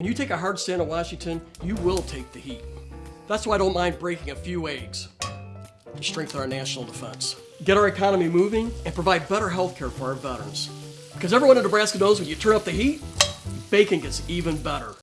When you take a hard stand in Washington, you will take the heat. That's why I don't mind breaking a few eggs to strengthen our national defense, get our economy moving, and provide better health care for our veterans. Because everyone in Nebraska knows when you turn up the heat, bacon gets even better.